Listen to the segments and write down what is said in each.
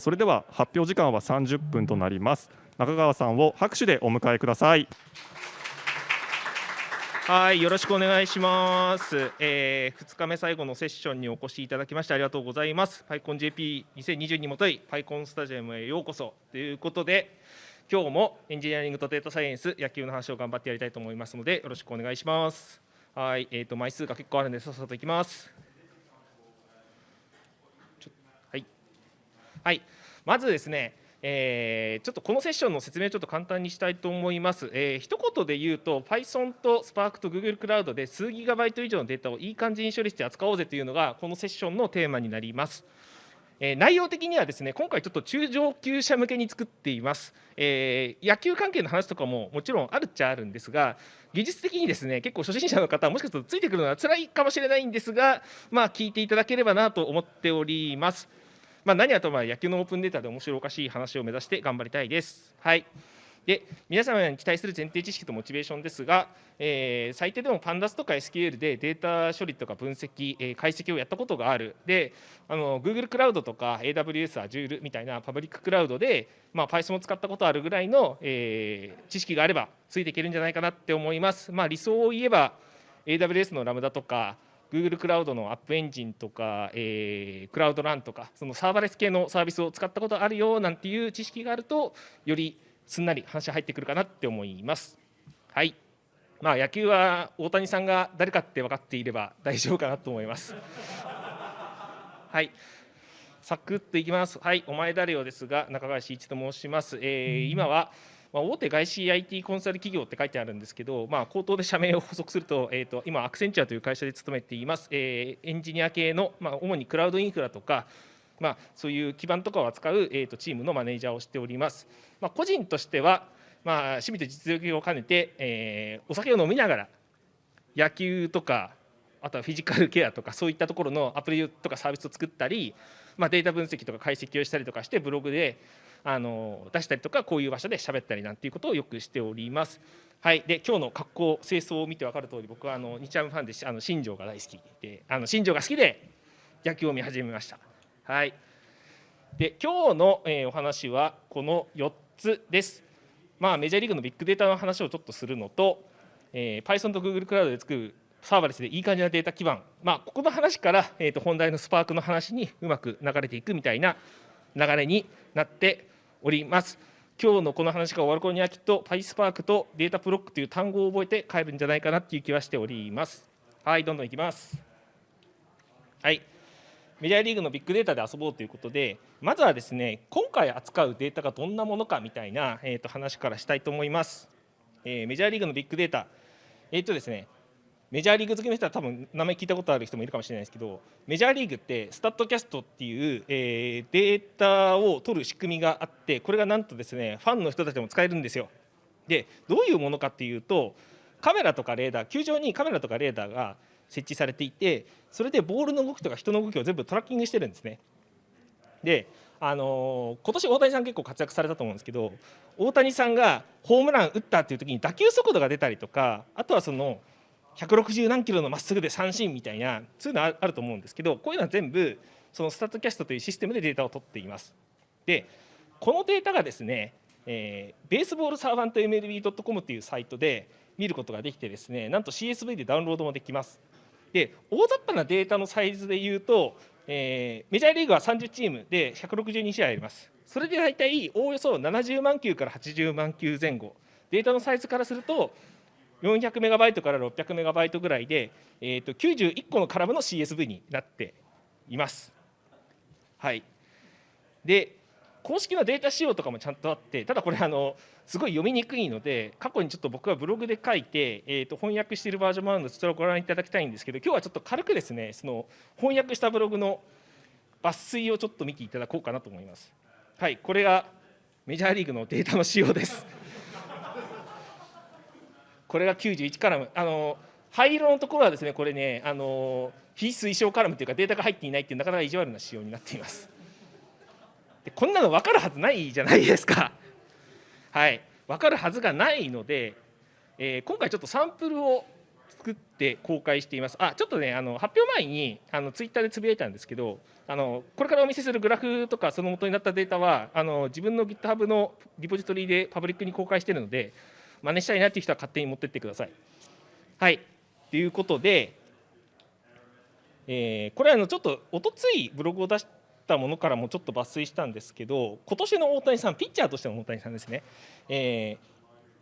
それでは発表時間は30分となります。中川さんを拍手でお迎えください。はいよろしくお願いします、えー、2日目最後のセッションにお越しいただきましてありがとうございます。PyConJP2020 にもとい PyCon スタジアムへようこそ。ということで今日もエンジニアリングとデータサイエンス野球の話を頑張ってやりたいと思いますのでよろしくお願いします。はいえーと枚数が結構あるのでさっさといきます。はい、まずですね、えー、ちょっとこのセッションの説明をちょっと簡単にしたいと思います。えー、一言で言うと、Python と Spark と Google クラウドで数ギガバイト以上のデータをいい感じに処理して扱おうぜというのが、このセッションのテーマになります。え、内容的にはですね今回ちょっと中上級者向けに作っています、えー、野球関係の話とかももちろんあるっちゃあるんですが技術的にですね結構初心者の方もしかするとついてくるのは辛いかもしれないんですがまあ聞いていただければなと思っておりますまあ、何はとも野球のオープンデータで面白おかしい話を目指して頑張りたいです。はいで皆様に期待する前提知識とモチベーションですが、えー、最低でも Pandas とか SQL でデータ処理とか分析、えー、解析をやったことがあるであの Google クラウドとか AWS、Azure みたいなパブリッククラウドで、まあ、Python を使ったことあるぐらいの、えー、知識があればついていけるんじゃないかなって思います。まあ、理想を言えば AWS のラムダとか Google クラウドのアップエンジンとか、えー、クラウドランとかそのサーバレス系のサービスを使ったことあるよなんていう知識があるとよりすんなり話入ってくるかなって思います。はいまあ、野球は大谷さんが誰かって分かっていれば大丈夫かなと思います。はい、サクッといきます。はい、お前誰よですが、中川慎一と申します。えー、今はまあ、大手外資 IT コンサル企業って書いてあるんですけど、まあ、口頭で社名を補足すると,、えーと、今、アクセンチュアという会社で勤めています、えー、エンジニア系の、まあ、主にクラウドインフラとか、まあ、そういう基盤とかを扱う、えーと、チームのマネージャーをしております。まあ、個人としては、まあ、趣味と実力を兼ねて、えー、お酒を飲みながら野球とかあとはフィジカルケアとかそういったところのアプリとかサービスを作ったり、まあ、データ分析とか解析をしたりとかしてブログであの出したりとかこういう場所で喋ったりなんていうことをよくしております。はい、で今日の格好清掃を見て分かる通り僕はあの日ハムファンであの新庄が大好きであの新庄が好きで野球を見始めました。はい、で今日の、えー、お話はこの4つです。まあ、メジャーリーグのビッグデータの話をちょっとするのと、えー、Python と Google クラウドで作るサーバレスでいい感じなデータ基盤、まあ、ここの話から、えー、と本題のスパークの話にうまく流れていくみたいな流れになっております。今日のこの話が終わる頃にはきっと PySpark とデータプロックという単語を覚えて帰るんじゃないかなっていう気はしております。はい、どんどんいきます。はい。メジャーリーグのビッグデータで遊ぼうということで、まずはですね、今回扱うデータがどんなものかみたいな、えー、と話からしたいと思います。えー、メジャーリーグのビッグデータ、えっ、ー、とですね、メジャーリーグ好きの人は多分名前聞いたことある人もいるかもしれないですけどメジャーリーグってスタッドキャストっていう、えー、データを取る仕組みがあってこれがなんとですねファンの人たちも使えるんですよ。でどういうものかっていうとカメラとかレーダー球場にカメラとかレーダーが設置されていてそれでボールの動きとか人の動きを全部トラッキングしてるんですね。であのー、今年大谷さん結構活躍されたと思うんですけど大谷さんがホームラン打ったっていう時に打球速度が出たりとかあとはその160何キロのまっすぐで三振みたいなそういうのあると思うんですけどこういうのは全部そのスタットキャストというシステムでデータを取っています。でこのデータがですね、えー、ベースボールサーバント MLB.com というサイトで見ることができてですねなんと CSV でダウンロードもできます。で大雑把なデータのサイズでいうと、えー、メジャーリーグは30チームで162試合あります。それで大体おおよそ70万球から80万球前後データのサイズからすると400メガバイトから600メガバイトぐらいで、えー、と91個のカラムの CSV になっています。はい、で公式のデータ仕様とかもちゃんとあってただこれあのすごい読みにくいので過去にちょっと僕はブログで書いて、えー、と翻訳しているバージョンもあるのでそちらをご覧いただきたいんですけど今日はちょっと軽くですねその翻訳したブログの抜粋をちょっと見ていただこうかなと思います。はい、これがメジャーリーグのデータの仕様です。これが91カラム。あの灰色のところはですねこれねあの非推奨カラムというかデータが入っていないっていうなかなか意地悪な仕様になっています。でこんなの分かるはずないじゃないですか。はい。分かるはずがないので、えー、今回ちょっとサンプルを作って公開しています。あちょっとねあの発表前にあのツイッターでつぶやいたんですけどあのこれからお見せするグラフとかその元になったデータはあの自分の GitHub のリポジトリでパブリックに公開しているので真似したいなっていう人は勝手に持ってってください。はい。ということで、えー、これあのちょっとおとついブログを出したものからもちょっと抜粋したんですけど今年の大谷さんピッチャーとしての大谷さんですね、え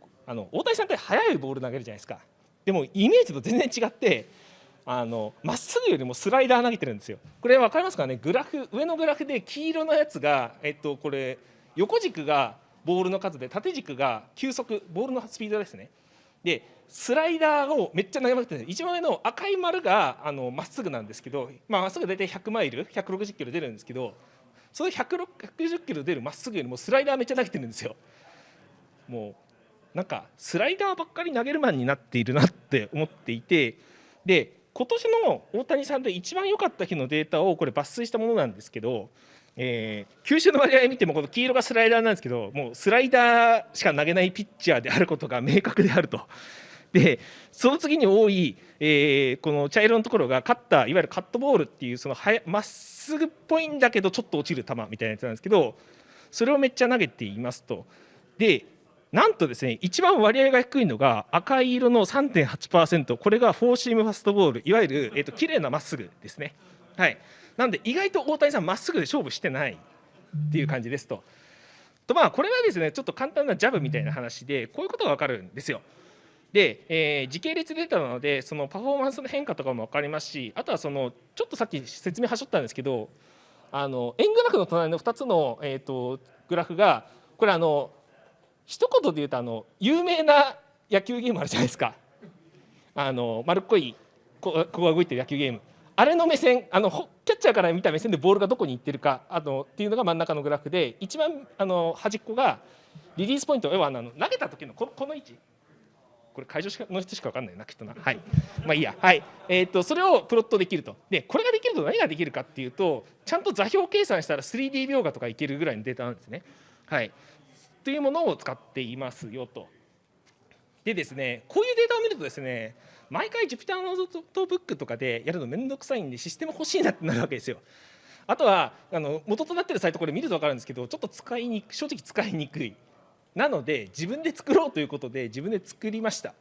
ー、あの大谷さんって速いボール投げるじゃないですか。でもイメージと全然違ってあのまっすぐよりもスライダー投げてるんですよ。これ分かりますかね？グラフ上のグラフで黄色のやつが、えっと、これ横軸がボールの数で縦軸が球速ボールのスピードですね。でスライダーをめっちゃ投げまくってる一番上の赤い丸がまっすぐなんですけどまあ、っすぐ大体100マイル160キロ出るんですけどその160キロ出るまっすぐよりもスライダーめっちゃ投げてるんですよ。もうなんかスライダーばっかり投げるマンになっているなって思っていてで今年の大谷さんで一番良かった日のデータをこれ抜粋したものなんですけど、えー、球種の割合見てもこの黄色がスライダーなんですけどもうスライダーしか投げないピッチャーであることが明確であると。でその次に多い、えー、この茶色のところがカッターいわゆるカットボールっていうそのまっすぐっぽいんだけどちょっと落ちる球みたいなやつなんですけどそれをめっちゃ投げていますと。でなんとですね一番割合が低いのが赤い色の3.8%これがフォーシームファストボールいわゆる、えーと、綺麗なまっすぐですね。はい、なんで意外と大谷さんまっすぐで勝負してないっていう感じですと。とまあこれはですねちょっと簡単なジャブみたいな話でこういうことが分かるんですよ。で、えー、時系列データなのでそのパフォーマンスの変化とかも分かりますしあとはそのちょっとさっき説明はしょったんですけどあの円グラフの隣の2つの、えーとグラフがこれあの一言で言うとあの有名な野球ゲームあるじゃないですかあの丸っこいここが動いてる野球ゲームあれの目線あのキャッチャーから見た目線でボールがどこに行ってるかあのっていうのが真ん中のグラフで一番あの端っこがリリースポイント要はあの投げた時のここの位置。これ会場の人しか分かんないなきっとな。はい。まあいいや。はい。えー、とそれをプロットできると。でこれができると何ができるかっていうとちゃんと座標計算したら 3D 描画とかいけるぐらいのデータなんですね。はい。というものを使っていますよと。でですねこういうデータを見るとですね毎回 Jupyter ノートブックとかでやるのめんどくさいんでシステム欲しいなってなるわけですよ。あとはあの元となってるサイトこれ見ると分かるんですけどちょっと使いにく正直使いにくいなので自分で作ろうということで自分で作りました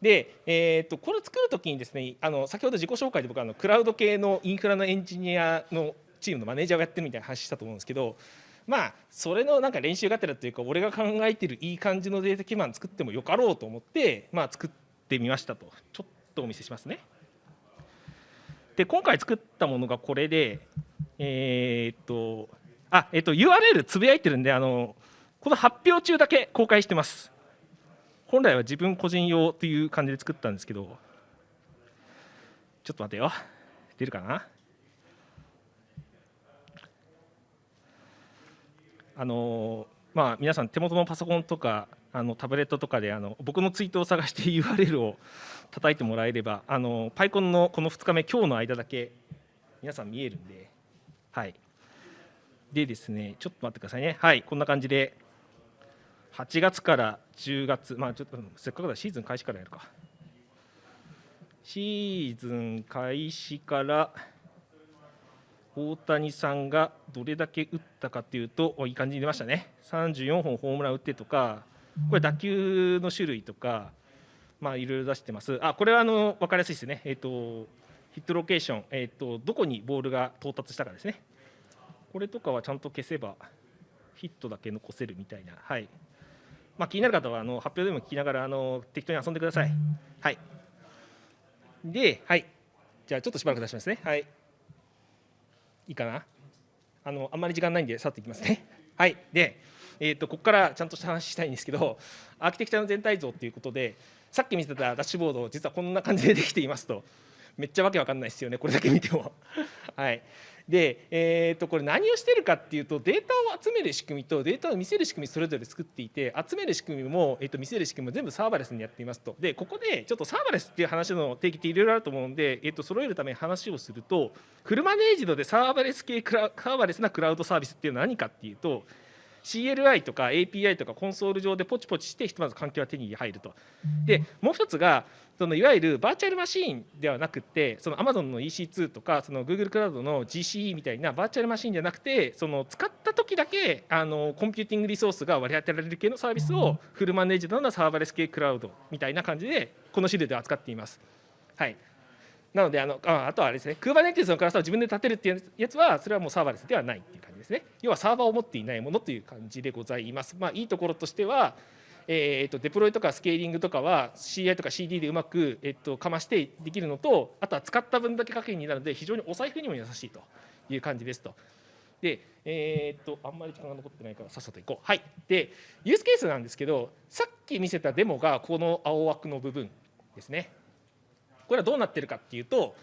で、えー、とこれを作るときにですねあの先ほど自己紹介で僕あのクラウド系のインフラのエンジニアのチームのマネージャーをやってるみたいな話したと思うんですけどまあそれのなんか練習がてらというか俺が考えてるいい感じのデータ基盤作ってもよかろうと思ってまあ作ってみましたとちょっとお見せしますね。で今回作ったものがこれでえー、っとあえっと URL つぶやいてるんであのこの発表中だけ公開してます。本来は自分個人用という感じで作ったんですけどちょっと待てよ出るかな？あのまあ、皆さん手元のパソコンとかあのタブレットとかであの僕のツイートを探して URL を叩いてもらえればあのパイコンのこの2日目今日の間だけ皆さん見えるんではい。でですねちょっと待ってくださいね。はいこんな感じで8月から10月まあちょっとせっかくだシーズン開始からやるか。シーズン開始から大谷さんがどれだけ打ったかというといい感じに出ましたね。34本ホームラン打ってとかこれ打球の種類とかまあいろいろ出してますあこれはあの分かりやすいですねえっ、ー、とヒットロケーション、えーと、どこにボールが到達したかですねこれとかはちゃんと消せばヒットだけ残せるみたいなはいまあ、気になる方はあの発表でも聞きながらあの適当に遊んでください。はい。で、はい。じゃあちょっとしばらく出しますね。はい。いいかなあのあんまり時間ないんでさっといきますねはいで、えーと、ここからちゃんとした話したいんですけどアーキテクチャの全体像ということでさっき見せたダッシュボード実はこんな感じでできていますと。めっちゃわけわかんないですよねこれだけ見ても。はい。で、えー、とこれ何をしてるかっていうとデータを集める仕組みとデータを見せる仕組みそれぞれ作っていて集める仕組みも、えー、と見せる仕組みも全部サーバレスにやっていますと。でここでちょっとサーバレスっていう話の定義っていろいろあると思うんで、えー、と揃えるために話をするとフルマネージドでサーバレス系クラサーバレスなクラウドサービスっていうのは何かっていうと CLI とか API とかコンソール上でポチポチしてひとまず環境が手に入ると。でもう一つがそのいわゆるバーチャルマシーンではなくてその Amazon の EC2 とかその Google クラウドの GCE みたいなバーチャルマシーンじゃなくてその使った時だけあのコンピューティングリソースが割り当てられる系のサービスをフルマネージドなサーバレス系クラウドみたいな感じでこの資料で扱っています。はいなのであのああとはあれですね Kubernetes のクラスターを自分で立てるっていうやつはそれはもうサーバーレスではないっていう感じですね要はサーバーを持っていないものという感じでございますまあいいところとしてはえー、とデプロイとかスケーリングとかは CI とか CD でうまく、えっとかましてできるのとあとは使った分だけ課金になるので非常にお財布にも優しいという感じですと。で、えー、っとあんまり時間が残ってないからさっさといこう。はい、でユースケースなんですけどさっき見せたデモがこの青枠の部分ですね。これはどうなってるかっていうと、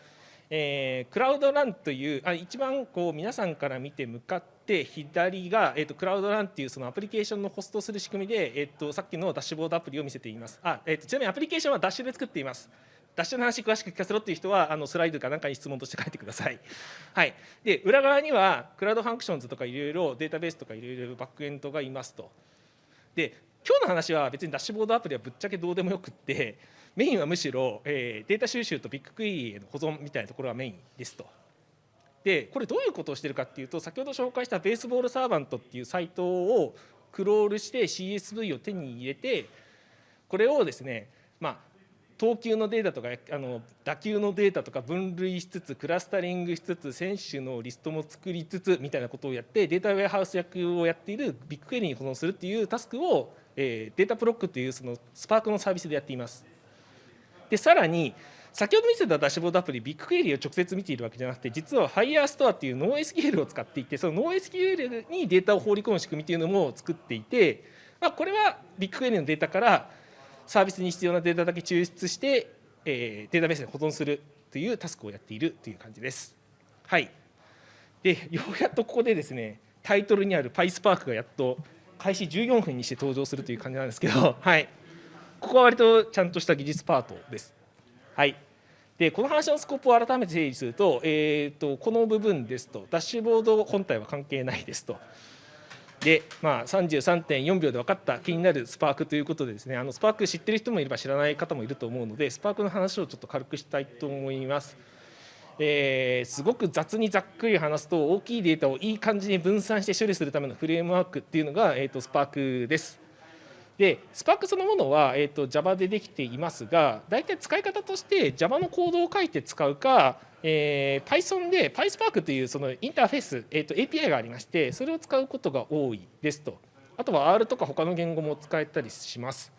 えー、 Cloud Run というあ一番こう皆さんから見て向かって左が、えーと、 Cloud Run っていうそのアプリケーションのホストする仕組みで、えーと、さっきのダッシュボードアプリを見せていますあ、えーと、ちなみにアプリケーションはダッシュで作っていますダッシュの話詳しく聞かせろっていう人はあのスライドか何かに質問として書いてください。はい、で裏側には Cloud Functions とかいろいろデータベースとかいろいろバックエンドがいますと。で今日の話は別にダッシュボードアプリはぶっちゃけどうでもよくってメインはむしろ、えー、データ収集と BigQuery への保存みたいなところがメインですと。でこれどういうことをしてるかっていうと先ほど紹介した Baseball Savant っていうサイトをクロールして CSV を手に入れてこれをですねまあ投球のデータとかあの打球のデータとか分類しつつクラスタリングしつつ選手のリストも作りつつみたいなことをやってデータウェアハウス役をやっている BigQuery に保存するっていうタスクを、えー、 Dataproc っていうそのスパークのサービスでやっています。でさらに先ほど見せたダッシュボードアプリビッグクエリを直接見ているわけじゃなくて実は FireStore っていうノー SQL を使っていてそのノー SQL にデータを放り込む仕組みというのも作っていて、まあ、これはビッグクエリのデータからサービスに必要なデータだけ抽出して、えー、データベースに保存するというタスクをやっているという感じです。はい、でようやっとここでですねタイトルにある PySpark がやっと開始14分にして登場するという感じなんですけど、はい、ここは割とちゃんとした技術パートです。はい、でこの話のスコープを改めて整理すると,、えーと、この部分ですとダッシュボード本体は関係ないですと。で、まあ、33.4秒で分かった気になるスパークということでですねあのスパーク知ってる人もいれば知らない方もいると思うのでスパークの話をちょっと軽くしたいと思います。えー、すごく雑にざっくり話すと大きいデータをいい感じに分散して処理するためのフレームワークっていうのが、えーと、スパークです。で、スパークそのものは、えーと、Java でできていますが、大体使い方として Java のコードを書いて使うか、えー、Python で PySpark というそのインターフェース、えーと、API がありまして、それを使うことが多いですと。あとは R とか他の言語も使えたりします。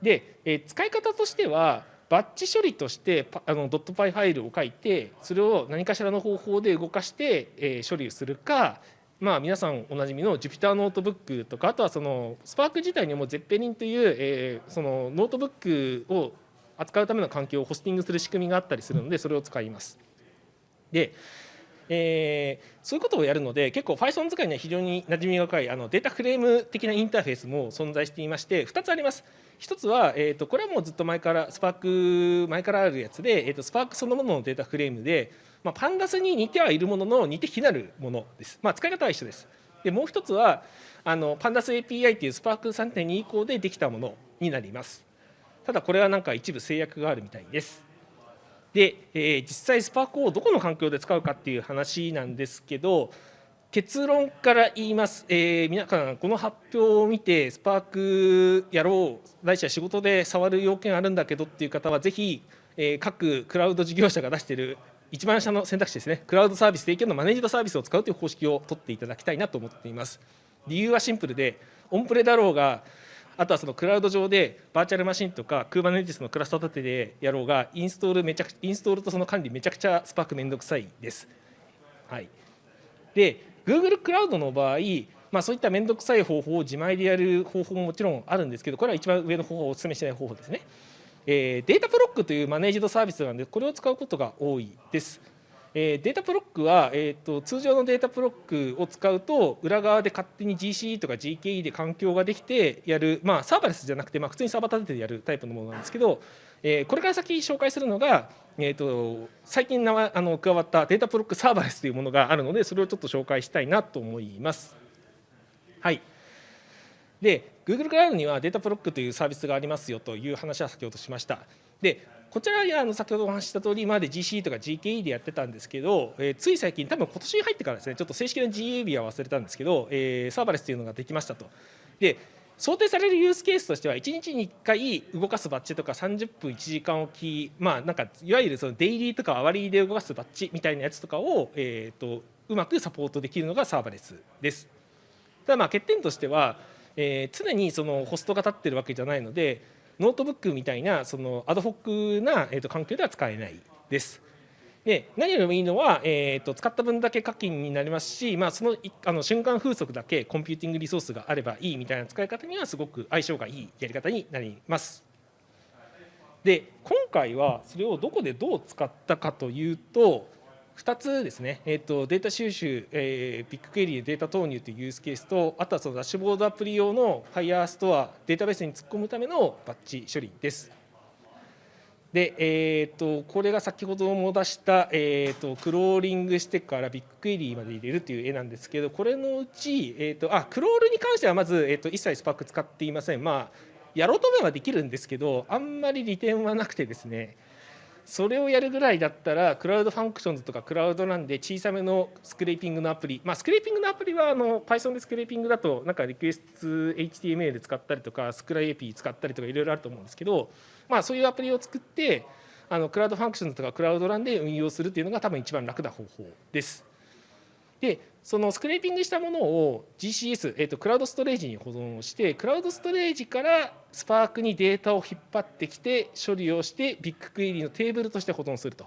で、えー、使い方としては、バッチ処理としてあのドット .py ファイルを書いて、それを何かしらの方法で動かして、え、処理するか、まあ、皆さんおなじみの Jupyter ノートブックとかあとはそのスパーク自体にも Zeppelin という、えー、そのノートブックを扱うための環境をホスティングする仕組みがあったりするのでそれを使います。でえー、そういうことをやるので結構 Python 使いには非常に馴染みが深いあのデータフレーム的なインターフェースも存在していまして2つあります1つは、えーと、これはもうずっと前からスパーク前からあるやつで、えーと、スパークそのもののデータフレームで、まあ、パンダスに似てはいるものの似て非なるものです、まあ、使い方は一緒です。でもう1つはあのパンダス API っていうスパーク3.2以降でできたものになります。ただこれはなんか一部制約があるみたいです。で、えー、実際スパークをどこの環境で使うかっていう話なんですけど結論から言います、えー、皆さんこの発表を見てスパークやろうないしは仕事で触る要件あるんだけどっていう方はぜひ、えー、各クラウド事業者が出している一番下の選択肢ですね。クラウドサービス提供のマネージドサービスを使うという方式を取っていただきたいなと思っています。理由はシンプルでオンプレだろうがあとはそのクラウド上でバーチャルマシンとか Kubernetes のクラスター立てでやろうがインストールめちゃくインストールとその管理めちゃくちゃスパークめんどくさいです。はい、で Google クラウドの場合まあ、そういっためんどくさい方法を自前でやる方法ももちろんあるんですけどこれは一番上の方法をお勧めしない方法ですね。えー、 Dataproc というマネージドサービスなのでこれを使うことが多いです。えー、 Dataproc は、えーと、通常の Dataproc を使うと裏側で勝手に GCE とか GKE で環境ができてやる、まあ、サーバレスじゃなくて、まあ、普通にサーバー立ててやるタイプのものなんですけど、え、これから先紹介するのが、えーと、最近あの加わった Dataproc Serverless というものがあるのでそれをちょっと紹介したいなと思います。はい。で Google クラウドにはデータプロックというサービスがありますよという話は先ほどしました。でこちらはあの先ほどお話しした通りまで GCE とか GKE でやってたんですけど、えー、つい最近多分今年に入ってからですねちょっと正式な GA 日は忘れたんですけど、えー、サーバレスというのができましたと。で想定されるユースケースとしては1日に1回動かすバッジとか30分1時間おきまあなんかいわゆるそのデイリーとかアワリーで動かすバッジみたいなやつとかを、えーと、うまくサポートできるのがサーバレスです。ただまあ欠点としては、え、常にそのホストが立ってるわけじゃないのでノートブックみたいなそのアドホックな、えー、と環境では使えないです。で何よりもいいのは、えーと、使った分だけ課金になりますし、まあ、そのあの瞬間風速だけコンピューティングリソースがあればいいみたいな使い方にはすごく相性がいいやり方になります。で今回はそれをどこでどう使ったかというと2つですね、えーと、データ収集、えー、ビッグクエリーでデータ投入というユースケースとあとはそのダッシュボードアプリ用の Firestore データベースに突っ込むためのバッチ処理です。で、えーと、これが先ほども出した、えーと、クローリングしてからビッグクエリーまで入れるという絵なんですけどこれのうち、えーと、あクロールに関してはまず、えー、と一切スパーク使っていません。まあやろうと思えばできるんですけどあんまり利点はなくてですねそれをやるぐらいだったら Cloud Functions とか Cloud Run で小さめのスクレーピングのアプリ。まあスクレーピングのアプリはあの Python でスクレーピングだとなんかリクエスト HTML 使ったりとかスクライ API 使ったりとかいろいろあると思うんですけどまあそういうアプリを作ってあの Cloud Functions とか Cloud Run で運用するっていうのが多分一番楽な方法です。でそのスクレーピングしたものを GCS、えー、と Cloud Storage に保存をして Cloud Storage からスパークにデータを引っ張ってきて処理をして BigQuery のテーブルとして保存すると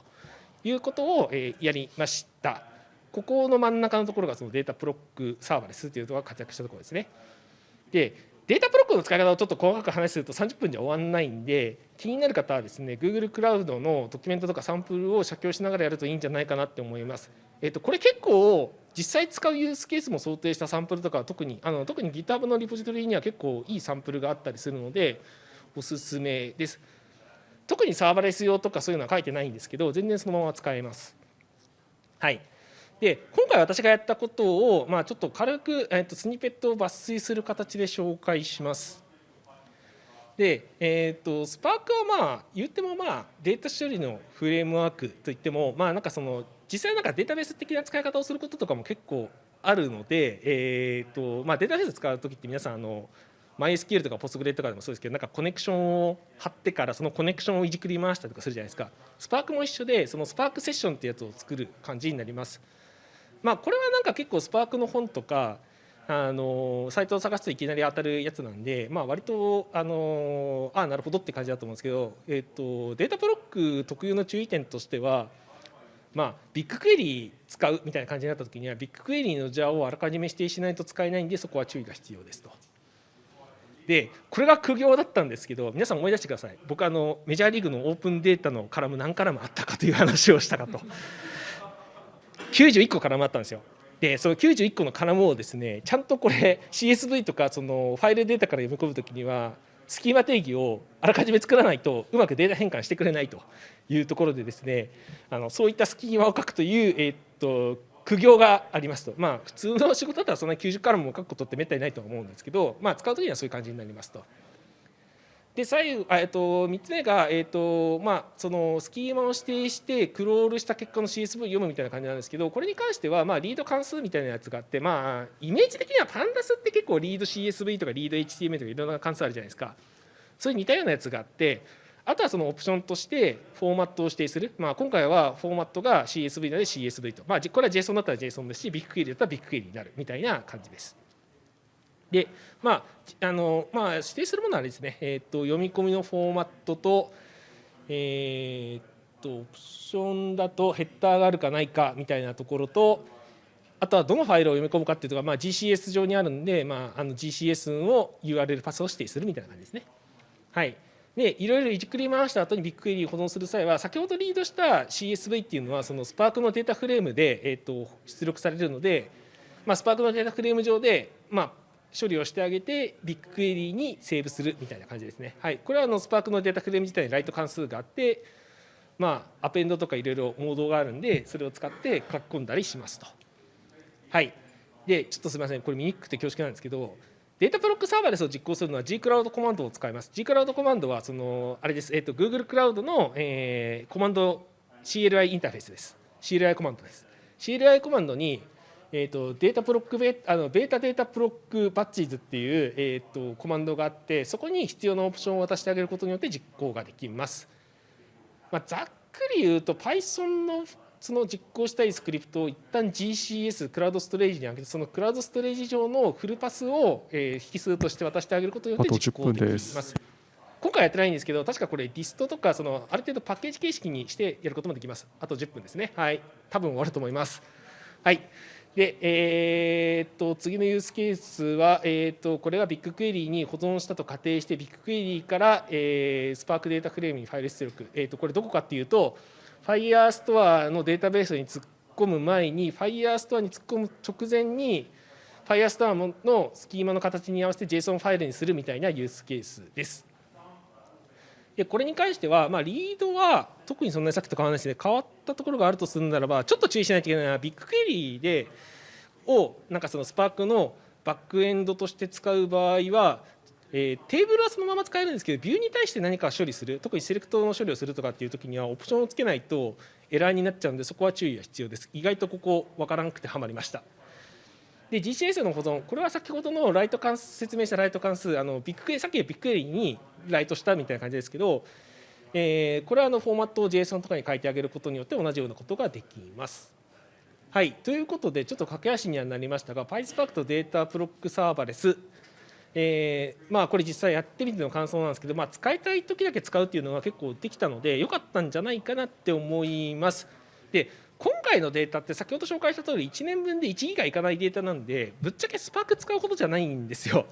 いうことを、えやりました。ここの真ん中のところがその Dataproc Serverless というのが活躍したところですね。で Dataproc の使い方をちょっと細かく話すると30分じゃ終わらないんで気になる方はですね Google クラウドのドキュメントとかサンプルを写経しながらやるといいんじゃないかなって思います。えっと、これ結構実際使うユースケースも想定したサンプルとか特にあの特に GitHub のリポジトリには結構いいサンプルがあったりするのでおすすめです。特にサーバレス用とかそういうのは書いてないんですけど全然そのまま使えます。はいで今回私がやったことを、まあ、ちょっと軽く、えー、とスニペットを抜粋する形で紹介します。で、えーと、スパークはまあ言ってもまあデータ処理のフレームワークといってもまあなんかその実際なんかデータベース的な使い方をすることとかも結構あるので、えーとまあ、データベース使う時って皆さんあの MySQL とか Postgre とかでもそうですけどなんかコネクションを貼ってからそのコネクションをいじくり回したりとかするじゃないですかスパークも一緒でそのスパークセッションってやつを作る感じになりますまあこれはなんか結構スパークの本とかあのサイトを探すといきなり当たるやつなんで、まあ、割とあのあなるほどって感じだと思うんですけど、えーと、データブロック特有の注意点としては、まあ、ビッグクエリー使うみたいな感じになった時にはビッグクエリーのジャーをあらかじめ指定しないと使えないんでそこは注意が必要ですと。でこれが苦行だったんですけど皆さん思い出してください僕あのメジャーリーグのオープンデータのカラム何カラムあったかという話をしたかと91個カラムあったんですよでその91個のカラムをですねちゃんとこれ CSV とかそのファイルデータから読み込む時にはスキーマ定義をあらかじめ作らないとうまくデータ変換してくれないというところでですねあのそういったスキーマを書くという、えー、っと苦行がありますとまあ普通の仕事だったらそんな90カラムを書くことってめったにないと思うんですけど、まあ、使う時にはそういう感じになりますと。で最後、えっと、3つ目が、えっとまあ、そのスキーマを指定してクロールした結果の CSV を読むみたいな感じなんですけどこれに関しては、まあ、リード関数みたいなやつがあって、まあ、イメージ的にはパンダスって結構リード CSV とかリード HTML とかいろんな関数あるじゃないですか。そういう似たようなやつがあってあとはそのオプションとしてフォーマットを指定する、まあ、今回はフォーマットが CSV なので CSV と、まあ、これは JSON だったら JSON ですしビッグクエリだったらビッグクエリになるみたいな感じです。でまああのまあ、指定するものはですね、えーと、読み込みのフォーマットと,、えーと、オプションだとヘッダーがあるかないかみたいなところとあとはどのファイルを読み込むかっていうとまあ、GCS 上にあるんで、まあ、あの GCS を URL パスを指定するみたいな感じですね。はいでいろいろいじくり回した後にビッグクエリー保存する際は先ほどリードした CSV っていうのはそのスパークのデータフレームで、えーと、出力されるので、まあ、スパークのデータフレーム上で、まあ、処理をしてあげて BigQuery にセーブするみたいな感じですね。はい、これはあのスパークのデータフレーム自体に write 関数があってまあ append とかいろいろモードがあるんでそれを使って書き込んだりしますと。はい。でちょっとすみません。これ見にくくて恐縮なんですけど Dataproc Serverless を実行するのは G クラウドコマンドを使います。G クラウドコマンドはそのあれです、えーと、Google クラウドの、えー、コマンド CLI インターフェースです。CLI コマンドです。CLI コマンドにえーと、データプロックベあのベータデータプロックバッチーズっていう、えーと、コマンドがあってそこに必要なオプションを渡してあげることによって実行ができます。まあ、ざっくり言うと Python のその実行したいスクリプトを一旦 GCS クラウドストレージに上げてそのクラウドストレージ上のフルパスを、えー、引数として渡してあげることによって実行できます。今回やってないんですけど確かこれリストとかそのある程度パッケージ形式にしてやることもできます。あと10分ですね。はい。多分終わると思います。はいで、えー、っと次のユースケースは、えー、っとこれが BigQuery に保存したと仮定して BigQuery から、えー、スパークデータフレームにファイル出力、えー、っとこれどこかっていうと Firestore のデータベースに突っ込む前に Firestore に突っ込む直前に Firestore のスキーマの形に合わせて JSON ファイルにするみたいなユースケースです。でこれに関しては、まあ、 read は特にそんなにさっきと変わらないですね。変わったところがあるとするならばちょっと注意しないといけないのは BigQuery でをなんかそのスパークのバックエンドとして使う場合は、えー、テーブルはそのまま使えるんですけどビューに対して何か処理する特に select の処理をするとかっていう時にはオプションをつけないとエラーになっちゃうんでそこは注意が必要です。意外とここ分からなくてはまりました。で GCS の保存これは先ほどの write 関数説明した write 関数あのビッグクエさっきの BigQuery にライトしたみたいな感じですけど、えー、これはあのフォーマットを JSON とかに書いてあげることによって同じようなことができます。はい、ということでちょっと駆け足にはなりましたが PySpark とデータプロックサーバレスえー、まあこれ実際やってみての感想なんですけど、まあ、使いたい時だけ使うっていうのは結構できたので良かったんじゃないかなって思います。で今回のデータって先ほど紹介した通り1年分で1ギガいかないデータなんでぶっちゃけスパーク使うほどじゃないんですよ。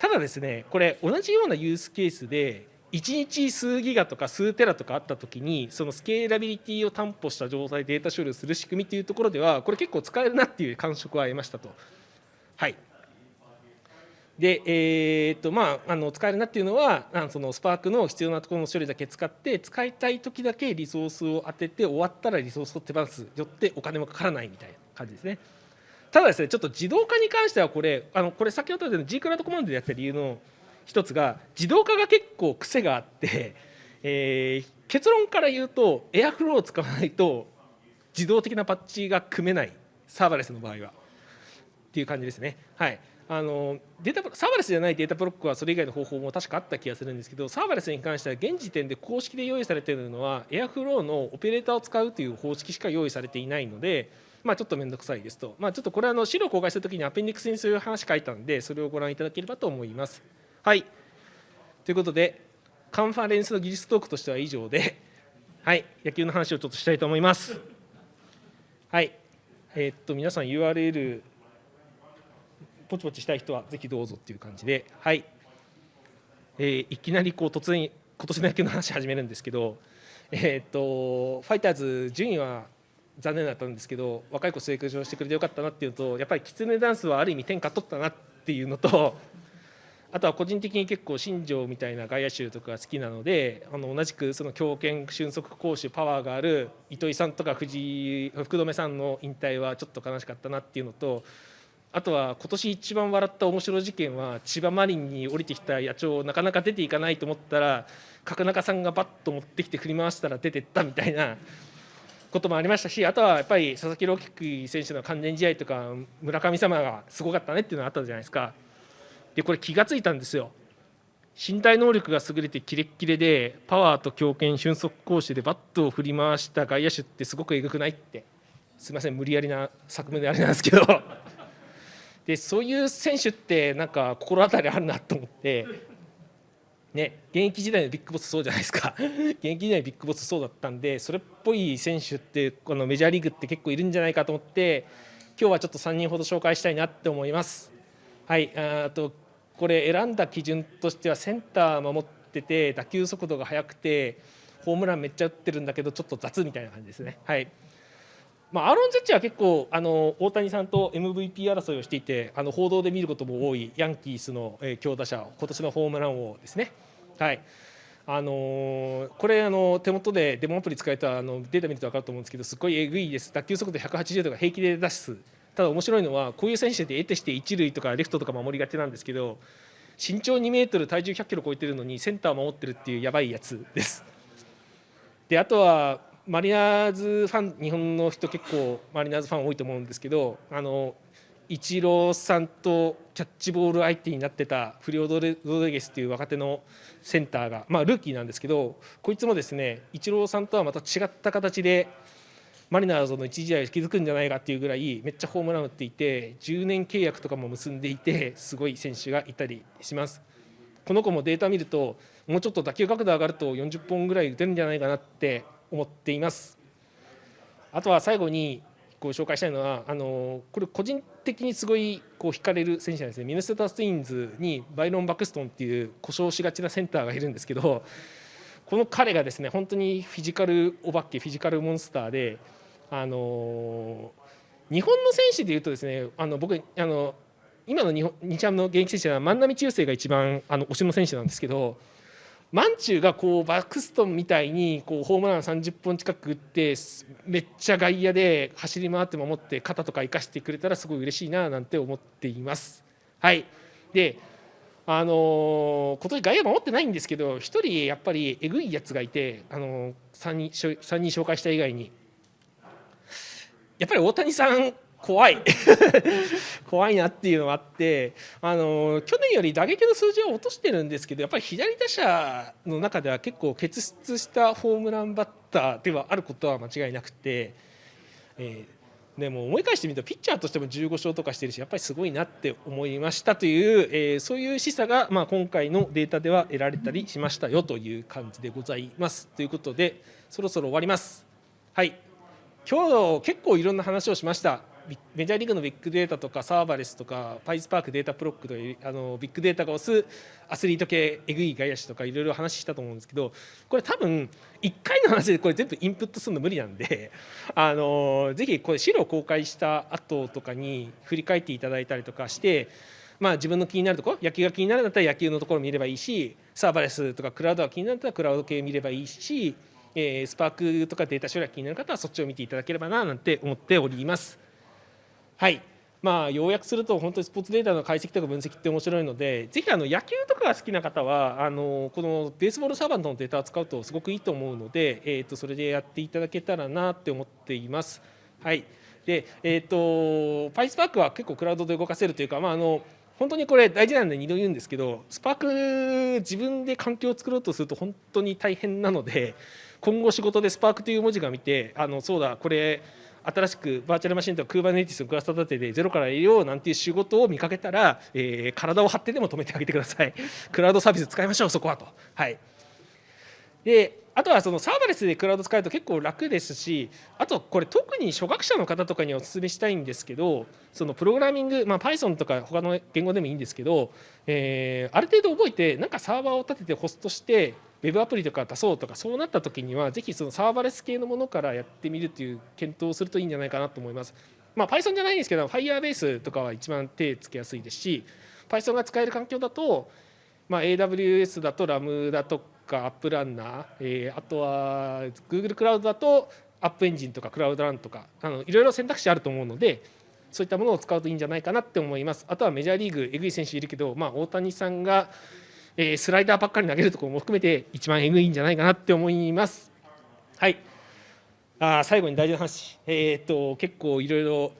ただですねこれ同じようなユースケースで1日数ギガとか数テラとかあった時にそのスケーラビリティを担保した状態でデータ処理をする仕組みというところではこれ結構使えるなっていう感触は得ましたと。はいで、えーとまあ、あの使えるなっていうのはあのそのスパークの必要なところの処理だけ使って使いたい時だけリソースを当てて終わったらリソースを手放すよってお金もかからないみたいな感じですね。ただですねちょっと自動化に関してはこれあのこれ先ほどの G クラウドコマンドでやった理由の一つが自動化が結構癖があって、えー、結論から言うとエアフローを使わないと自動的なパッチが組めないサーバレスの場合はっていう感じですね。はいあのデータサーバレスじゃないデータブロックはそれ以外の方法も確かあった気がするんですけどサーバレスに関しては現時点で公式で用意されているのは Airflow のオペレーターを使うという方式しか用意されていないのでまあ、ちょっと面倒くさいですと、まあ、ちょっとこれあの資料公開するときにアペンディクスにそういう話書いたのでそれをご覧いただければと思います。はいということでカンファレンスの技術トークとしては以上で、はい、野球の話をちょっとしたいと思います。はい、えー、っと皆さん URL ポチポチしたい人はぜひどうぞっていう感じで、はい、えー、いきなりこう突然今年の野球の話始めるんですけど、えー、っとファイターズ順位は残念だったんですけど若い子成長してくれてよかったなっていうとやっぱりキツネダンスはある意味天下取ったなっていうのと あとは個人的に結構新庄みたいな外野手とか好きなのであの同じくその強肩俊足攻守パワーがある糸井さんとか藤井福留さんの引退はちょっと悲しかったなっていうのとあとは今年一番笑った面白い事件は千葉マリンに降りてきた野鳥なかなか出ていかないと思ったら角中さんがバッと持ってきて振り回したら出てったみたいなこともありましたしあとはやっぱり佐々木朗希選手の完全試合とか村上様がすごかったねっていうのがあったじゃないですか。でこれ気が付いたんですよ。身体能力が優れてキレッキレでパワーと強肩俊足攻守でバットを振り回した外野手ってすごくえぐくないって。すみません無理やりな作文であれなんですけど。でそういう選手ってなんか心当たりあるなと思ってね、現役時代のビッグボスそうじゃないですか 現役時代のビッグボスそうだったんでそれっぽい選手ってこのメジャーリーグって結構いるんじゃないかと思って今日はちょっと3人ほど紹介したいなって思います。はいあとこれ選んだ基準としてはセンター守ってて打球速度が速くてホームランめっちゃ打ってるんだけどちょっと雑みたいな感じですね。はいまあ、アーロン・ジャッジは結構あの大谷さんと MVP 争いをしていてあの報道で見ることも多いヤンキースの、え、強打者今年のホームラン王ですね。はいあのー、これあの手元でデモアプリ使えたあのデータ見ると分かると思うんですけどすごいえぐいです打球速度180とか平気で出すただ面白いのはこういう選手で得てして一塁とかレフトとか守りがちなんですけど身長2メートル体重100キロ超えてるのにセンターを守ってるっていうやばいやつです。であとはマリナーズファン日本の人結構マリナーズファン多いと思うんですけどあのイチローさんとキャッチボール相手になってたフリオ・ドレドレゲスという若手のセンターが、まあ、ルーキーなんですけどこいつもですねイチローさんとはまた違った形でマリナーズの一時代を築くんじゃないかっていうぐらいめっちゃホームラン打っていて10年契約とかも結んでいてすごい選手がいたりします。この子もデータ見るともうちょっと打球角度上がると40本ぐらい打てるんじゃないかなって思っています。あとは最後にご紹介したいのはあのこれ個人的にすごいこう惹かれる選手なんですねミネソタ・ツインズにバイロン・バクストンっていう故障しがちなセンターがいるんですけどこの彼がですね本当にフィジカルお化けフィジカルモンスターであの日本の選手でいうとですねあの僕あの今の日本日ハムの現役選手は万波中正が一番あの推しの選手なんですけどマンチューがこうバクストンみたいにこうホームラン30本近く打ってめっちゃ外野で走り回って守って肩とか生かしてくれたらすごい嬉しいななんて思っています。はいであのー、今年外野守ってないんですけど1人やっぱりえぐいやつがいて、あのー、3, 人3人紹介した以外にやっぱり大谷さん怖い怖いなっていうのがあってあの去年より打撃の数字は落としてるんですけどやっぱり左打者の中では結構傑出したホームランバッターではあることは間違いなくて、えー、でも思い返してみるとピッチャーとしても15勝とかしてるしやっぱりすごいなって思いましたという、えー、そういう示唆が、まあ、今回のデータでは得られたりしましたよという感じでございます。ということでそろそろ終わります。はい今日結構いろんな話をしました。メジャーリーグのビッグデータとかサーバレスとかパイスパークデータプロックというあのビッグデータが推すアスリート系えぐい外野手とかいろいろ話したと思うんですけどこれ多分1回の話でこれ全部インプットするの無理なんであのぜひこれ資料公開した後とかに振り返っていただいたりとかしてまあ、自分の気になるところ野球が気になるんだったら野球のところ見ればいいしサーバレスとかクラウドが気になるんだったらクラウド系見ればいいし、えー、スパークとかデータ処理が気になる方はそっちを見ていただければななんて思っております。はいまあ、要約すると本当にスポーツデータの解析とか分析って面白いのでぜひあの野球とかが好きな方はあのこのベースボールサーバントのデータを使うとすごくいいと思うので、えー、とそれでやっていただけたらなって思っています。はいでえーと、パイスパークは結構クラウドで動かせるというか、まあ、あの本当にこれ大事なんで2度言うんですけどスパーク自分で環境を作ろうとすると本当に大変なので今後仕事でスパークという文字が見てあのそうだこれ新しくバーチャルマシンとか Kubernetes のクラスタ立てでゼロから入れようなんていう仕事を見かけたら、えー、体を張ってでも止めてあげてください。クラウドサービス使いましょうそこはと。はい、であとはそのサーバレスでクラウド使うと結構楽ですしあとこれ特に初学者の方とかにお勧めしたいんですけどそのプログラミング、まあ、Python とか他の言語でもいいんですけど、えー、ある程度覚えてなんかサーバーを立ててホストしてウェブアプリとか出そうとかそうなった時にはぜひそのサーバレス系のものからやってみるという検討をするといいんじゃないかなと思います。まあ、Python じゃないんですけど Firebase とかは一番手つけやすいですし Python が使える環境だと、まあ、AWS だと RAM だとかアップランナー、えー、あとは Google クラウドだとアップエンジンとかクラウドランとかあのいろいろ選択肢あると思うのでそういったものを使うといいんじゃないかなって思いますあとはメジャーリーグえぐい選手いるけど、まあ、大谷さんが、えー、スライダーばっかり投げるところも含めて一番えぐいんじゃないかなって思います。はい。あ最後に大事な話。えー、っと結構いろいろ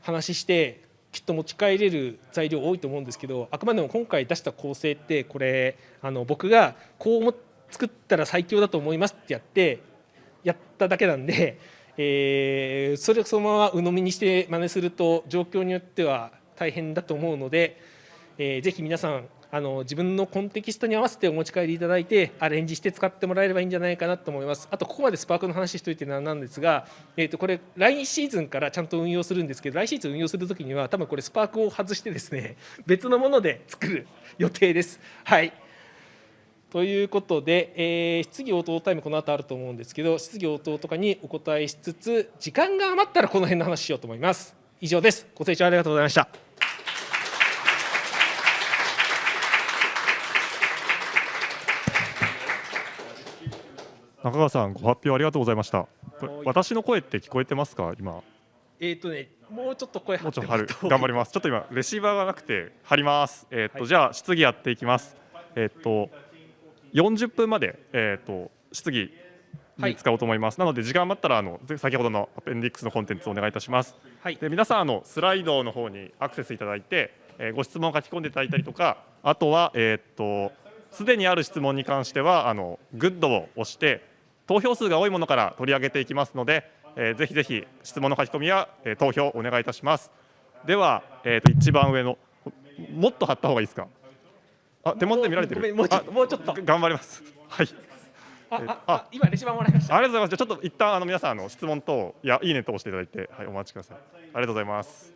話してきっと持ち帰れる材料多いと思うんですけどあくまでも今回出した構成ってこれあの僕がこう作ったら最強だと思いますってやってやっただけなんで、えー、それをそのまま鵜呑みにして真似すると状況によっては大変だと思うので、えー、ぜひ皆さんあの自分のコンテキストに合わせてお持ち帰りいただいてアレンジして使ってもらえればいいんじゃないかなと思いますあとここまでスパークの話しといてなんですが、えー、とこれ来シーズンからちゃんと運用するんですけど来シーズン運用するときには多分これスパークを外してですね 別のもので作る予定です。はいということで、えー、質疑応答タイムこの後あると思うんですけど質疑応答とかにお答えしつつ時間が余ったらこの辺の話しようと思います。以上です。ご清聴ありがとうございました。中川さんご発表ありがとうございました。私の声って聞こえてますか？今。えっ、とね、もうちょっと声張ってもと頑張ります。ちょっと今レシーバーがなくて貼ります。えっ、と、はい。じゃあ質疑やっていきます。えっ、と40分までえっ、と質疑に使おうと思います、なので時間余ったらあのぜ先ほどのアペンディックスのコンテンツをお願いいたします。はい。で皆さんあのスライドの方にアクセスいただいて、えーご質問を書き込んでいただいたりとかあとはえーっとすでにある質問に関してはあのグッドを押して投票数が多いものから取り上げていきますので、えーぜひぜひ質問の書き込みや、えー投票お願いいたしますでは、えーっと一番上のもっと貼った方がいいですか？あ手元で見られてる？もうちょっとあもうちょっと。頑張ります はいあ、えあ、あ、今レシーバーもらいました。ありがとうございます。じゃあちょっと一旦あの皆さんあの質問といやいいねと押していただいてはいお待ちください。ありがとうございます。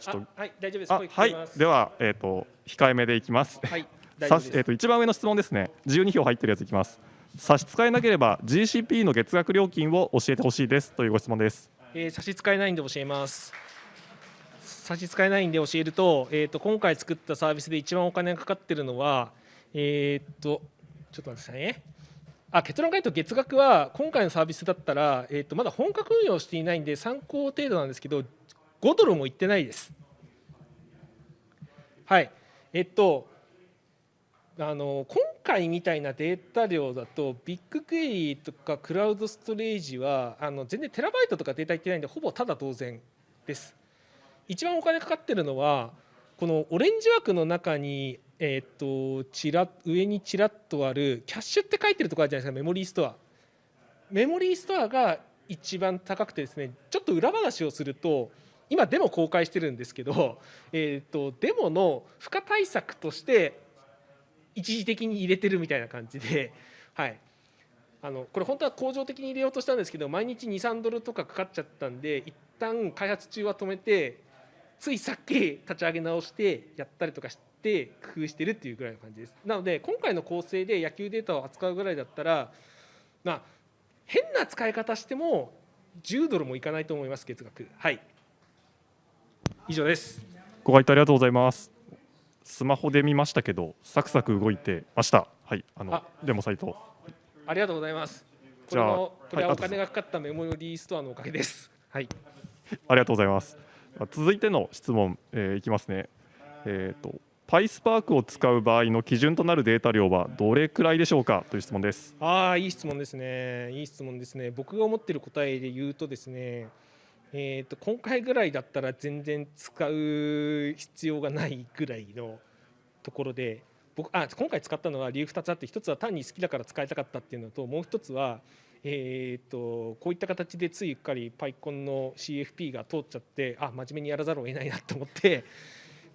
ちょっとあはい、大丈夫です。あはいではえっ、と控えめでいきます。はい。さしえっ、と一番上の質問ですね。12票入ってるやついきます。差し支えなければ GCP の月額料金を教えてほしいですというご質問です。えー差し支えないんで教えます。差し支えないんで教えると、えっ、と今回作ったサービスで一番お金がかかってるのは、えっ、とちょっと待ってくださいね。あ結論から言うと月額は今回のサービスだったら、えー、とまだ本格運用していないんで参考程度なんですけど5ドルもいってないです。はいえっとあの今回みたいなデータ量だとビッグクエリとかクラウドストレージはあの全然テラバイトとかデータいってないんでほぼただ同然です。一番お金かかってるのはこのオレンジ枠の中に、えー、とちら上にちらっとあるキャッシュって書いてるとこあるじゃないですかメモリーストアメモリーストアが一番高くてですねちょっと裏話をすると今デモ公開してるんですけど、えー、とデモの負荷対策として一時的に入れてるみたいな感じで、はい、あのこれ本当は恒常的に入れようとしたんですけど毎日23ドルとかかかっちゃったんで一旦開発中は止めてついさっき立ち上げ直してやったりとかして工夫してるっていうぐらいの感じです。なので今回の構成で野球データを扱うぐらいだったらまあ変な使い方しても10ドルもいかないと思います月額。はい。以上です。ご回答ありがとうございます。スマホで見ましたけどサクサク動いてました。はいあのあデモサイト。ありがとうございますこじゃあれもこれははいお金がかかったメモリーストアのおかげですはいありがとうございます。続いての質問、えーいきますね。えっ、と PySpark を使う場合の基準となるデータ量はどれくらいでしょうか？という質問です。ああいい質問ですねいい質問ですね僕が思っている答えで言うとですねえー、と今回ぐらいだったら全然使う必要がないぐらいのところで僕あ今回使ったのは理由2つあって1つは単に好きだから使いたかったっていうのともう1つは、えー、とこういった形でついうっかり PyCon の CFP が通っちゃってあ真面目にやらざるを得ないなと思って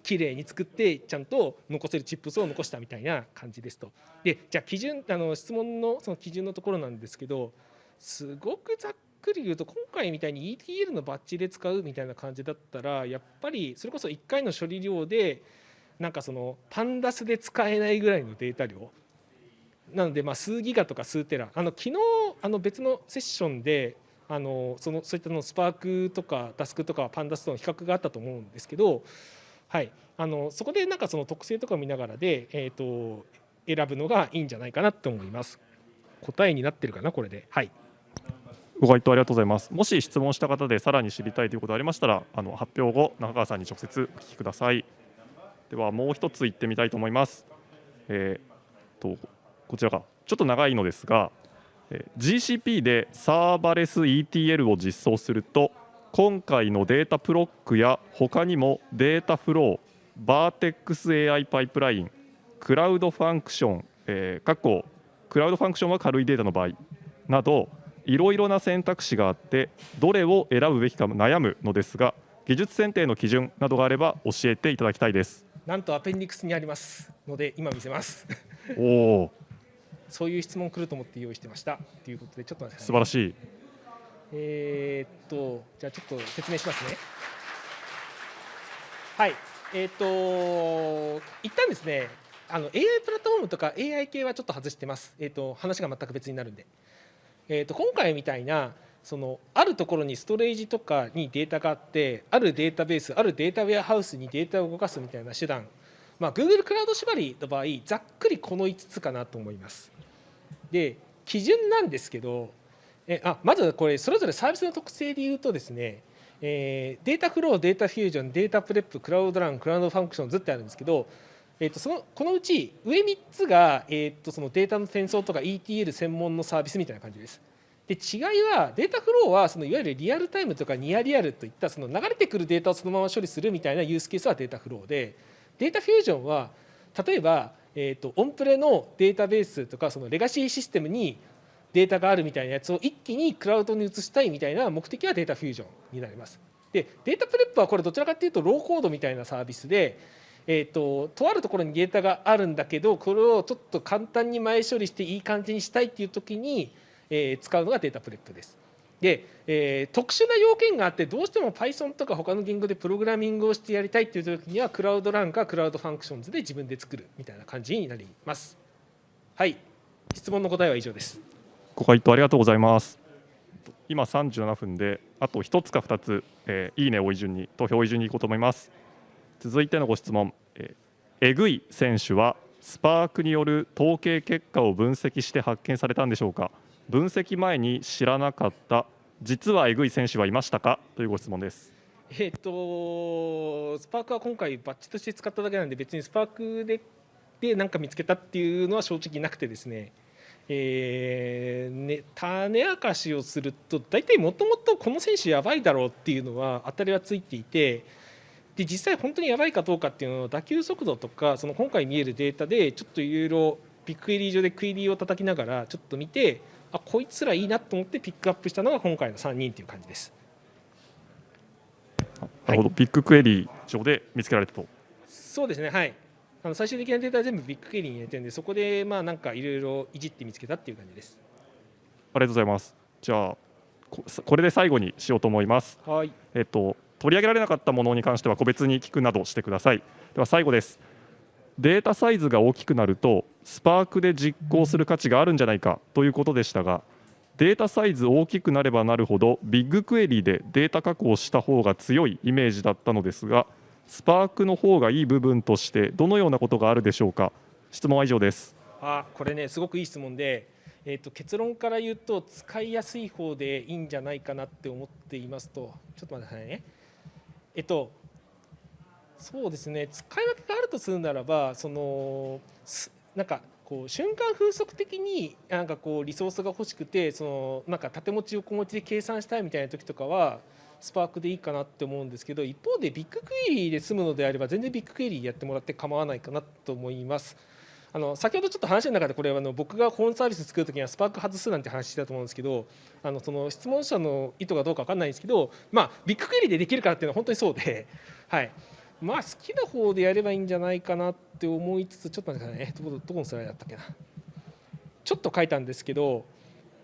綺麗に作ってちゃんと残せるチップスを残したみたいな感じですと。でじゃあ基準あの質問のその基準のところなんですけどすごくざっくり言うと今回みたいに ETL のバッジで使うみたいな感じだったらやっぱりそれこそ1回の処理量でなんかそのパンダスで使えないぐらいのデータ量なのでまあ数ギガとか数テラあの昨日あの別のセッションであのそのそういったのスパークとかダスクとかパンダスとの比較があったと思うんですけど、はい、あのそこでなんかその特性とかを見ながらで、えー、と選ぶのがいいんじゃないかなと思います。答えになってるかなこれで。はいご回答ありがとうございます。もし質問した方でさらに知りたいということありましたら、あの発表後中川さんに直接お聞きください。ではもう一つ言ってみたいと思います。えー、とこちらかちょっと長いのですが、えー GCP でサーバレス ETL を実装すると今回の Dataproc や他にもデータフロー、バーテックス AI パイプライン、クラウドファンクション、えー、過去 Cloud Functions は軽いデータの場合などいろいろな選択肢があってどれを選ぶべきか悩むのですが技術選定の基準などがあれば教えていただきたいです。なんと appendix にありますので今見せます。おおそういう質問来ると思って用意してましたということでちょっと待ってください素晴らしい。えーっとじゃあちょっと説明しますね。はいえーっと一旦ですねあの AI プラットフォームとか AI 系はちょっと外してます。えーっと話が全く別になるんで。えーと今回みたいなそのあるところにストレージとかにデータがあってあるデータベースあるデータウェアハウスにデータを動かすみたいな手段、まあ、Google クラウド縛りの場合ざっくりこの5つかなと思います。で基準なんですけどえあまずこれそれぞれサービスの特性で言うとですねえー Dataflow、Data Fusion、Dataprep、Cloud Run、Cloud Functions ってあるんですけど、えー、とそのこのうち上3つが、えー、とそのデータの転送とか ETL 専門のサービスみたいな感じです。で違いは Dataflow はそのいわゆるリアルタイムとかニアリアルといったその流れてくるデータをそのまま処理するみたいなユースケースは Dataflow で Data Fusion は例えば、えー、とオンプレのデータベースとかそのレガシーシステムにデータがあるみたいなやつを一気にクラウドに移したいみたいな目的は Data Fusion になります。で Dataprep はこれどちらかというとローコードみたいなサービスで、えー、ととあるところにデータがあるんだけどこれをちょっと簡単に前処理していい感じにしたいっていう時に、えー使うのが Dataprep です。で、えー特殊な要件があってどうしても Python とか他の言語でプログラミングをしてやりたいっていう時には Cloud Run か Cloud Functions で自分で作るみたいな感じになります。はい質問の答えは以上です。ご回答ありがとうございます。今37分であと1つか2つ、えーいいねをい順に投票をい順にいこうと思います。続いてのご質問、ええぐい選手はスパークによる統計結果を分析して発見されたんでしょうか？分析前に知らなかった実はえぐい選手はいましたか？というご質問です。えっ、とスパークは今回バッチとして使っただけなんで別にスパークでで何か見つけたっていうのは正直なくてですね。えーね、種明かしをすると大体もともとこの選手やばいだろうっていうのは当たりはついていてで実際本当にやばいかどうかっていうのは打球速度とかその今回見えるデータでちょっといろいろビッグクエリー上でクエリーを叩きながらちょっと見てあこいつらいいなと思ってピックアップしたのが今回の3人っていう感じです。なるほど、ビッグクエリー上で見つけられたと。そうですね、はい。あの最終的なデータは全部ビッグクエリーに入れてるんで、そこでまあなんかいろいろいじって見つけたっていう感じです。ありがとうございます。じゃあここれで最後にしようと思います。はい。えっと、取り上げられなかったものに関しては個別に聞くなどしてください。では最後です。データサイズが大きくなるとスパークで実行する価値があるんじゃないかということでしたがデータサイズ大きくなればなるほどビッグクエリでデータ加工した方が強いイメージだったのですがスパークの方がいい部分としてどのようなことがあるでしょうか？質問は以上ですあ、これねすごくいい質問で、えっ、と結論から言うと使いやすい方でいいんじゃないかなって思っていますと、ちょっと待ってくださいね。えっとそうですね使い分けがあるとするならばそのなんかこう瞬間風速的になんかこうリソースが欲しくてそのなんか縦持ち横持ちで計算したいみたいな時とかはスパークでいいかなって思うんですけど一方でビッグクエリーで済むのであれば全然ビッグクエリーやってもらって構わないかなと思います。あの先ほどちょっと話の中でこれあの僕がホームサービス作るときにはスパーク外すなんて話してたと思うんですけどあのその質問者の意図がどうか分かんないんですけど、まあ、ビッグクエリでできるからっていうのは本当にそうで、はい。まあ、好きな方でやればいいんじゃないかなって思いつつちょっと待ってくださいね。どどこのスライドだったっけな。ちょっと書いたんですけど、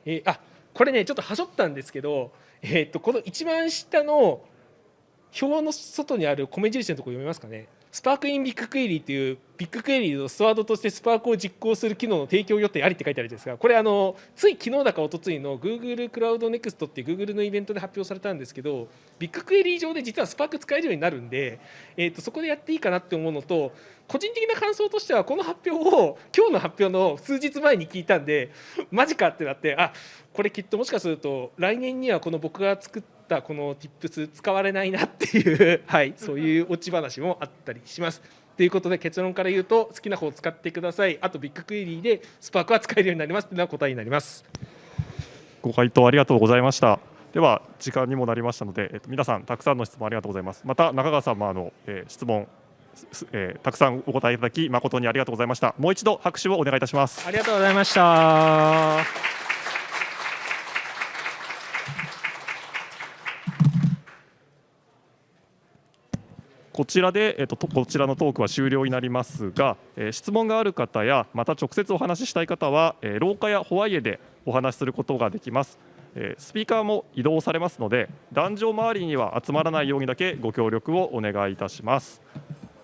えーあこれねちょっとはしょったんですけど、えー、とこの一番下の表の外にある米印のところ読めますかね。 Spark in BigQuery という BigQuery のストアドとしてスパークを実行する機能の提供予定ありって書いてあるじゃないですか。これあのつい昨日だか一昨日の Google クラウドネクストっていう Google のイベントで発表されたんですけど BigQuery 上で実はスパーク使えるようになるんで、えー、とそこでやっていいかなって思うのと個人的な感想としてはこの発表を今日の発表の数日前に聞いたんでマジかってなってあこれきっともしかすると来年にはこの僕が作ったこの Tips 使われないなっていう、はい、そういうオチ話もあったりします。ということで結論から言うと好きな方を使ってくださいあとビッグクエリーでスパークは使えるようになりますっていうのは答えになります。ご回答ありがとうございました。では時間にもなりましたので、えっと、皆さんたくさんの質問ありがとうございます。また中川さんもあの、えー質問、すえーたくさんお答えいただき誠にありがとうございました。もう一度拍手をお願いいたします。ありがとうございました。こちらで、えっと、こちらのトークは終了になりますが、えー質問がある方やまた直接お話ししたい方は、えー廊下やホワイエでお話しすることができます、えースピーカーも移動されますので壇上周りには集まらないようにだけご協力をお願いいたします。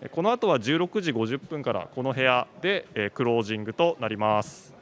えこの後は16時50分からこの部屋で、えークロージングとなります。